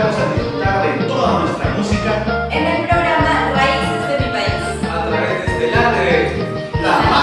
invitarlos a disfrutar de toda nuestra música en el programa Raíces de mi País. a través de Estelar de la